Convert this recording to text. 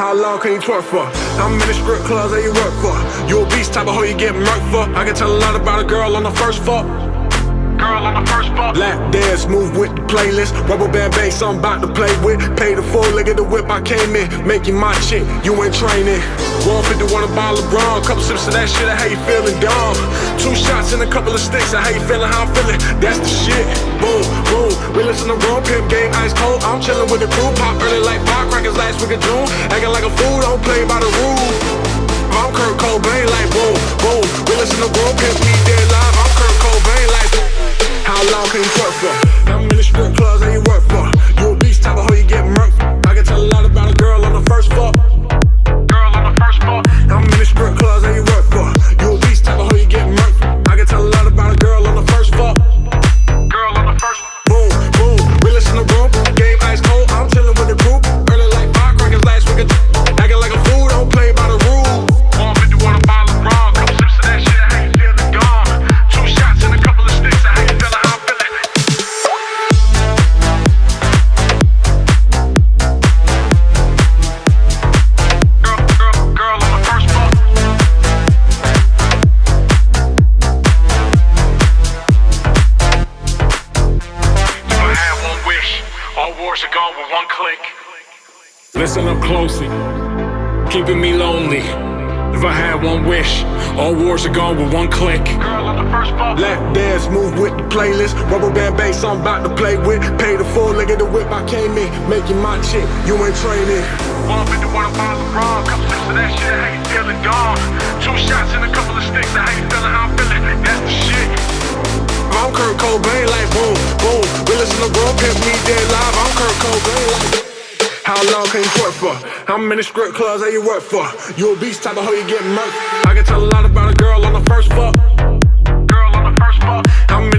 How long can you twerk for? I'm in the strip clubs that you work for. You a beast type of hoe you get murked for. I can tell a lot about a girl on the first fuck. Girl on the first fuck. Black dance, move with the playlist. Rubber band bass, I'm about to play with. Pay the full, look at the whip I came in. Making my chick, you ain't training. 150 want a bottle of LeBron. Couple sips of that shit, how you feeling, dumb? Two shots and a couple of sticks, how you feeling, how I'm feeling. That's the shit. Boom, boom. We listen to Raw Pimp Game, ice cold. I'm chilling with the crew. Pop early like last week of June. Acting like a fool, don't play by the rules. I'm Kurt Cobain, like boom, boom. We listen to Raw Pimp, me dead live. I'm Kurt Cobain, like boom. How long can you twerk for? All wars are gone with one click. Listen up closely, keeping me lonely. If I had one wish, all wars are gone with one click. Girl on the first fuck. Black dance, move with the playlist. Rubber band bass, I'm about to play with. Pay the full, leg of the whip I came in. Making my chick, you ain't training. 150 want a bottle of rum, couple sips of that shit, how you feeling, gone. Two shots and a couple of sticks, how you I'm feeling. Pimp, me dead live. I'm Kurt Cobain, how long can you twerk for? How many strip clubs that you work for. You a beast type of hoe you get murked. I can tell a lot about a girl on the first fuck. Girl on the first fuck. I'm in